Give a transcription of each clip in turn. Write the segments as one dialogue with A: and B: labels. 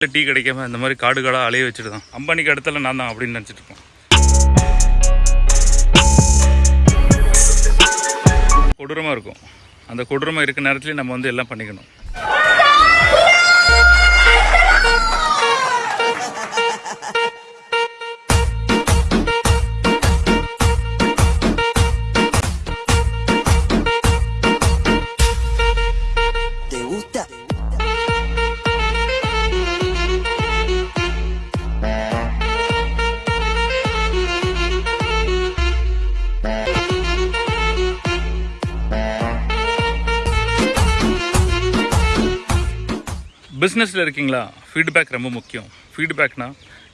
A: Tea கிடைக்காம இந்த மாதிரி காடு காடாக அலைய வச்சுட்டு தான் அம்பானிக்கு அடுத்தல நான் தான் அப்படின்னு நினச்சிட்டு இருக்கோம் கொடூரமாக இருக்கும். அந்த கொடூரமாக இருக்க நேரத்துலேயும் நம்ம வந்து எல்லாம் பண்ணிக்கணும். பிஸ்னஸில் இருக்கீங்களா? ஃபீட்பேக் ரொம்ப முக்கியம். ஃபீட்பேக்னா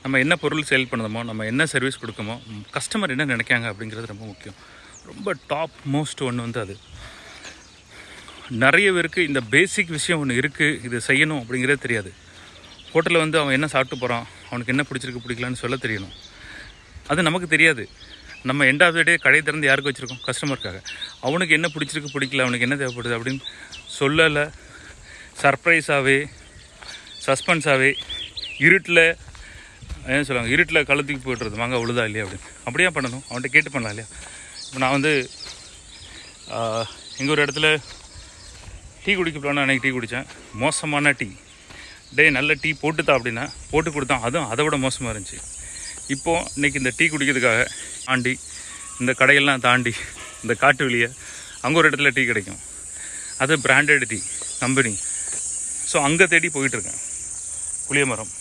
A: நம்ம என்ன பொருள் சேல் பண்ணுறோமோ நம்ம என்ன சர்வீஸ் கொடுக்கமோ கஸ்டமர் என்ன நினைக்காங்க அப்படிங்கிறது ரொம்ப முக்கியம். ரொம்ப டாப் மோஸ்ட் ஒன்று வந்து அது. நிறைய பேருக்கு இந்த பேசிக் விஷயம் ஒன்று இருக்குது இது செய்யணும் அப்படிங்கிறதே தெரியாது. ஹோட்டலில் வந்து அவன் என்ன சாப்பிட்டு போகிறான் அவனுக்கு என்ன பிடிச்சிருக்கு பிடிக்கலான்னு சொல்ல தெரியணும். அது நமக்கு தெரியாது. நம்ம எண்ட் ஆஃப் த டே கடை திறந்து யாருக்கு வச்சுருக்கோம்? கஸ்டமருக்காக அவனுக்கு என்ன பிடிச்சிருக்கு பிடிக்கல அவனுக்கு என்ன தேவைப்படுது அப்படின்னு சொல்லலை. சர்ப்ரைஸாகவே சஸ்பென்ஸாகவே இருட்டில் என்ன சொல்லுவாங்க இருட்டில் கழுத்துக்கு போய்ட்டுறது வாங்க உழுதா இல்லையா அப்படின்னு. அப்படியே பண்ணணும்? அவன்கிட்ட கேட்டு பண்ணலாம் இல்லையா? இப்போ நான் வந்து எங்கள் ஒரு இடத்துல டீ குடிக்க போனால் அன்றைக்கி டீ குடித்தேன். மோசமான டீ. டேய் நல்ல டீ போட்டுத்தா அப்படின்னா போட்டு கொடுத்தான் அதுவும் அதை விட மோசமாக இருந்துச்சு. இப்போது இன்றைக்கி இந்த டீ குடிக்கிறதுக்காக தாண்டி இந்த கடையெல்லாம் தாண்டி இந்த காட்டு வெளியே அங்கே ஒரு இடத்துல டீ கிடைக்கும். அது பிராண்டட் டீ கம்பெனி ஸோ அங்கே தேடி போயிட்டுருக்கேன் புளிய மரம்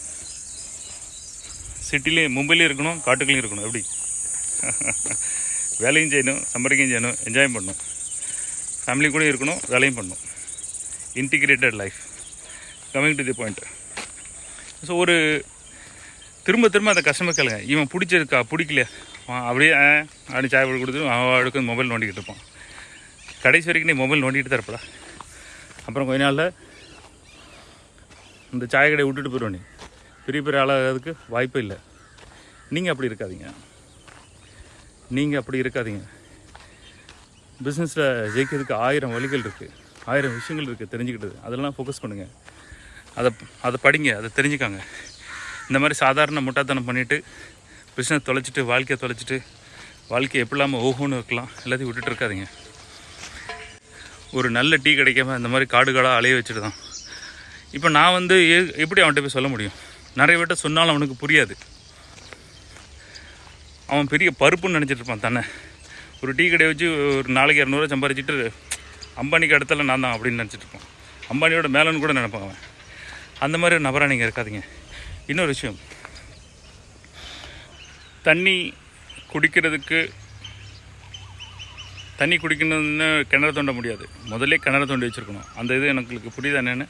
A: சிட்டிலையும் மும்பையிலையும் இருக்கணும் காட்டுக்குள்ளேயும் இருக்கணும். எப்படி? வேலையும் செய்யணும் சம்பாதிக்கவும் செய்யணும் என்ஜாய் பண்ணணும். ஃபேமிலி கூட இருக்கணும் வேலையும் பண்ணணும். Integrated life coming to the point so ஒரு திரும்ப திரும்ப அந்த கஸ்டமர் கேளுங்க. இவன் பிடிச்சிருக்கா பிடிக்கலையா? அப்படியே ஆ, சாய் போட்டு கொடுத்துட்டு அவன் அடுக்கு மொபைல் நோண்டிக்கிட்டு இருப்பான். கடைசி வரைக்கும் நீ மொபைல் நோண்டிக்கிட்டு தான் இருப்படா. அப்புறம் கொஞ்ச நாளில் இந்த சாய கடையை விட்டுட்டு போயிடுவோம் நீ. பெரிய பெரிய ஆளாகிறதுக்கு வாய்ப்பே இல்லை. நீங்கள் அப்படி இருக்காதீங்க. நீங்கள் அப்படி இருக்காதீங்க. பிஸ்னஸில் ஜெயிக்கிறதுக்கு ஆயிரம் வழிகள் இருக்குது ஆயிரம் விஷயங்கள் இருக்குது தெரிஞ்சுக்கிட்டது. அதெல்லாம் ஃபோக்கஸ் பண்ணுங்கள் அதை அதை படிங்க அதை தெரிஞ்சுக்காங்க. இந்த மாதிரி சாதாரண முட்டாத்தனம் பண்ணிவிட்டு பிஸ்னஸ் தொலைச்சிட்டு வாழ்க்கையை தொலைச்சிட்டு வாழ்க்கையை எப்படிலாமல் இல்லாமல் ஓஹோன்னு இருக்கலாம். எல்லாத்தையும் விட்டுட்டு இருக்காதீங்க. ஒரு நல்ல டீ கிடைக்காம இந்த மாதிரி காடுகளாக அலைய வச்சுட்டு தான். இப்போ நான் வந்து எப்படி அவன்கிட்ட போய் சொல்ல முடியும்? நிறைய பேர்ட்ட சொன்னாலும் அவனுக்கு புரியாது. அவன் பெரிய பருப்புன்னு நினச்சிட்டு இருப்பான் ஒரு டீ கடையை வச்சு ஒரு நாளைக்கு இரநூறுவா சம்பாரிச்சிட்டு அம்பானிக்கு இடத்துல நான் தான் அப்படின்னு நினச்சிட்டு இருப்பான். அம்பானியோட மேலன்னு கூட நினைப்பான் அவன். அந்த மாதிரி ஒரு நபராக நீங்கள் இருக்காதீங்க. இன்னொரு விஷயம். தண்ணி குடிக்கிறதுக்கு தண்ணி குடிக்கணும்னு கிணறு தோண்ட முடியாது. முதல்ல கிணறு தோண்டி வச்சுருக்கணும். அந்த இது எனக்கு புரியுதா என்னென்னு?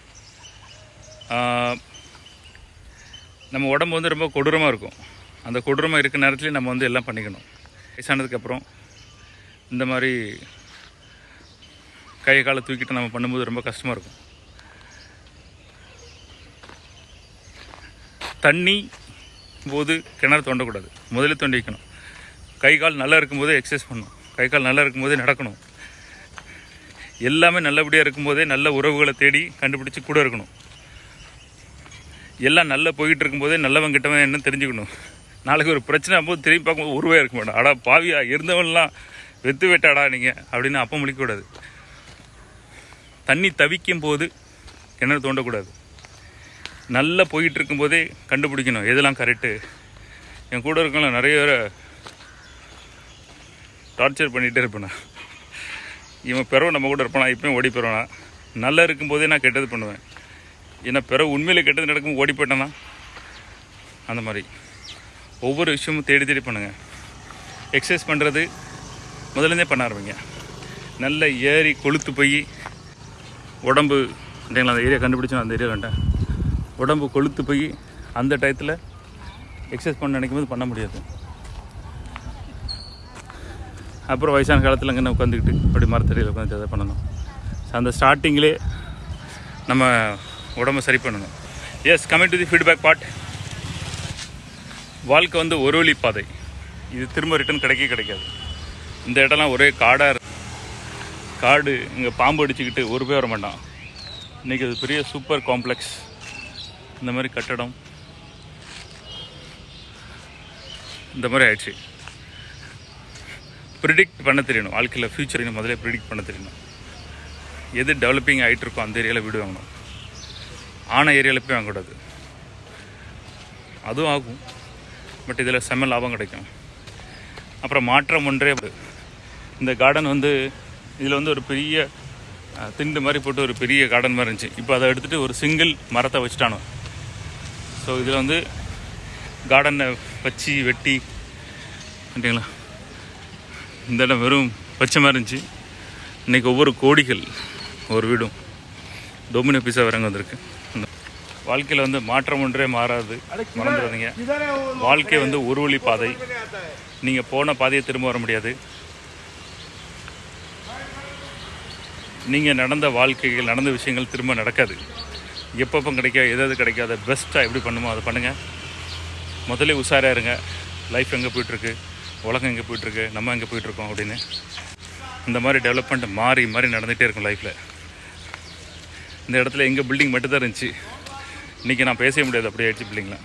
A: நம்ம உடம்பு வந்து ரொம்ப கொடூரமாக இருக்கும். அந்த கொடூரமாக இருக்க நேரத்துலேயும் நம்ம வந்து எல்லாம் பண்ணிக்கணும். வயசானதுக்கப்புறம் இந்த மாதிரி கை காலை தூக்கிட்டு நம்ம பண்ணும்போது ரொம்ப கஷ்டமாக இருக்கும். தண்ணி போது கிணறு தோண்டக்கூடாது. முதல்ல தோண்டி வைக்கணும். கை கால் நல்லா இருக்கும்போதே எக்ஸசைஸ் பண்ணணும். கை கால் நல்லா இருக்கும்போதே நடக்கணும். எல்லாமே நல்லபடியாக இருக்கும்போதே நல்ல உறவுகளை தேடி கண்டுபிடிச்சி கூட இருக்கணும். எல்லாம் நல்லா போயிட்டு இருக்கும்போதே நல்லவன் கிட்டவன் என்னன்னு தெரிஞ்சுக்கணும். நாளைக்கு ஒரு பிரச்சனை போது திரும்பி பார்க்கும்போது உருவாக இருக்க மாட்டான். அடா பாவியா இருந்தவன்லாம் வெத்து வெட்டாடா நீங்கள் அப்படின்னு அப்போ முடிக்கக்கூடாது தண்ணி தவிக்கும் போது கிணறு தோண்டக்கூடாது. நல்லா போயிட்டு இருக்கும்போதே கண்டுபிடிக்கணும் எதெல்லாம் கரெக்டு என் கூட இருக்கவங்கள நிறைய பேரை டார்ச்சர் பண்ணிகிட்டே இருப்பேன். நான் இவன் பெறவன் நம்ம கூட இருப்பானா இப்பயும் ஓடி போயிடுவானா. நல்லா இருக்கும்போதே நான் கெட்டது பண்ணுவேன். ஏன்னா பிறகு உண்மையில் கெட்டது நடக்கும் ஓடி போயிட்டேன்னா அந்த மாதிரி. ஒவ்வொரு விஷயமும் தேடி தேடி பண்ணுங்கள் எக்ஸசைஸ் பண்ணுறது முதலேருந்தே பண்ண ஆரம்பிங்க. நல்ல ஏறி கொளுத்து போய் உடம்பு இல்லைங்களா அந்த ஏரியா கண்டுபிடிச்சோம் அந்த ஏரியா கண்டேன். உடம்பு கொளுத்து போய் அந்த டயத்தில் எக்ஸசைஸ் பண்ண நினைக்கும் போது பண்ண முடியாது. அப்புறம் வயசான காலத்தில் அங்கே உட்காந்துக்கிட்டு அப்படி மரத்தடியில் உட்காந்து அதை பண்ணணும். ஸோ அந்த ஸ்டார்டிங்கிலே நம்ம உடம்பை சரி பண்ணணும். Yes coming to the feedback part வாழ்க்கை வந்து ஒரு வழி பாதை. இது திரும்ப ரிட்டர்ன் கிடைக்கவே கிடைக்காது. இந்த இடம்லாம் ஒரே காடாக இருக்கு. காடு இங்கே பாம்பு அடிச்சுக்கிட்டு ஒரு பேர் வர மாட்டான். இன்றைக்கி அது பெரிய சூப்பர் காம்ப்ளெக்ஸ் இந்த மாதிரி கட்டடம். இந்த மாதிரி ஆயிடுச்சு. ப்ரிடிக்ட் பண்ண தெரியணும். வாழ்க்கையில் ஃப்யூச்சர் முதல்ல ப்ரிடிக்ட் பண்ண தெரியணும். எது டெவலப்பிங் ஆகிட்டு இருக்கோ அந்த ஏரியாவில் வீடு வாங்கணும். ஆன ஏரியாவில் போய் வாங்கக்கூடாது. அதுவும் ஆகும். பட் இதில் செம்ம லாபம் கிடைக்கும். அப்புறம் மாற்றம் ஒன்றே இந்த கார்டன் வந்து இதில் வந்து ஒரு பெரிய திண்டு மாதிரி போட்டு ஒரு பெரிய கார்டன் மாதிரி இருந்துச்சு. இப்போ அதை எடுத்துகிட்டு ஒரு சிங்கிள் மரத்தை வச்சுட்டானோ. ஸோ இதில் வந்து கார்டனை வச்சு வெட்டி அப்படிங்களா இந்த இடம் வெறும் பச்சை மாதிரி இருந்துச்சு. இன்றைக்கி ஒவ்வொரு கோடிகள் ஒரு வீடும். டொமினோ பீஸா வரங்க வந்திருக்கு. வாழ்க்கையில் வந்து மாற்றம் ஒன்றே மாறாது. மறந்துடாதீங்க. வாழ்க்கை வந்து ஒரு வழி பாதை. நீங்கள் போன பாதையை திரும்ப வர முடியாது. நீங்கள் நடந்த வாழ்க்கைகள் நடந்த விஷயங்கள் திரும்ப நடக்காது. எப்பப்போ கிடைக்க எது எது கிடைக்காத பெஸ்ட்டாக எப்படி பண்ணுமோ அதை பண்ணுங்கள் முதல்ல உஷாராக இருங்க. லைஃப் எங்கே போயிட்டுருக்கு? உலகம் எங்கே போயிட்டுருக்கு? நம்ம எங்கே போயிட்டுருக்கோம் அப்படின்னு. இந்த மாதிரி டெவலப்மெண்ட் மாறி மாறி நடந்துகிட்டே இருக்கும் லைஃப்பில் இந்த இடத்துல எங்கள் பில்டிங் மட்டும்தான் இருந்துச்சு. இன்றைக்கி நான் பேசவே முடியாது அப்படியே ஆயிடுச்சு பில்டிங்கில்